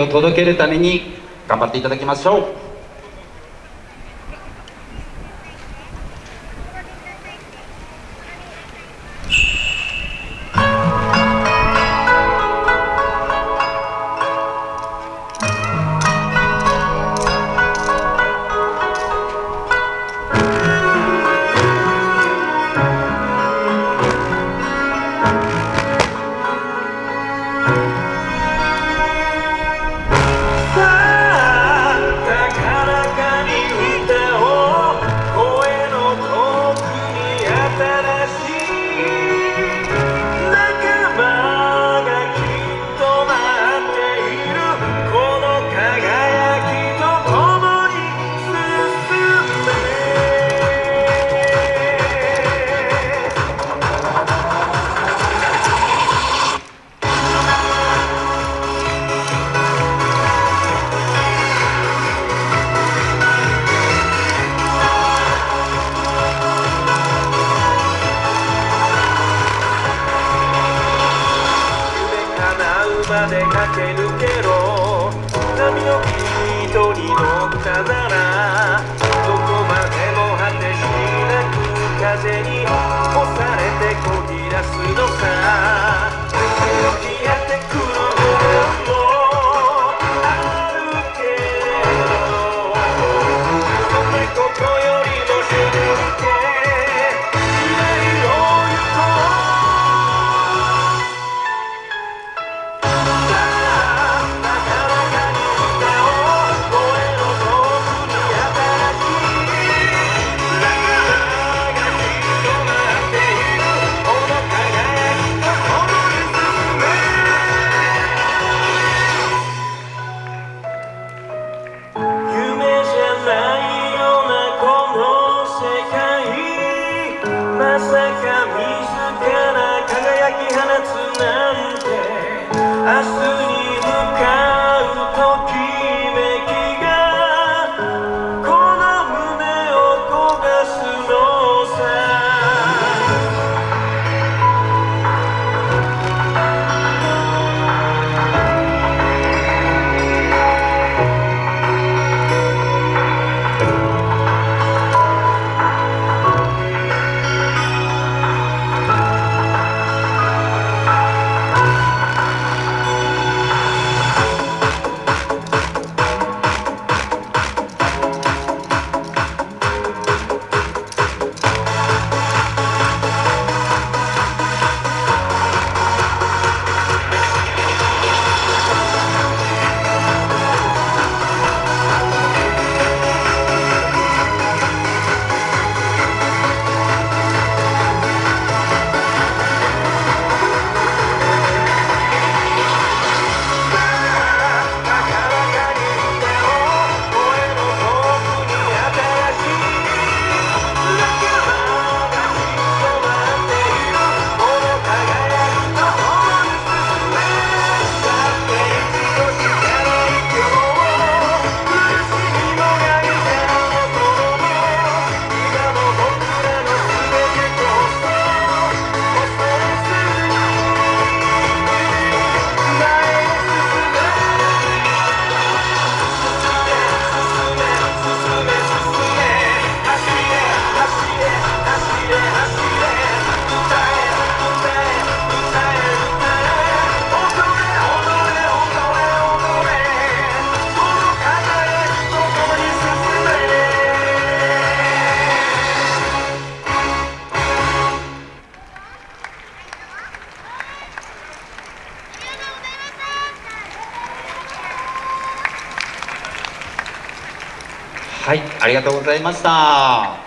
を届けるために頑張っていただきましょう。駆け抜けろ。波の糸に乗ったならどこまでも果てしなく風に押されてこぎ出すの。As はいありがとうございました。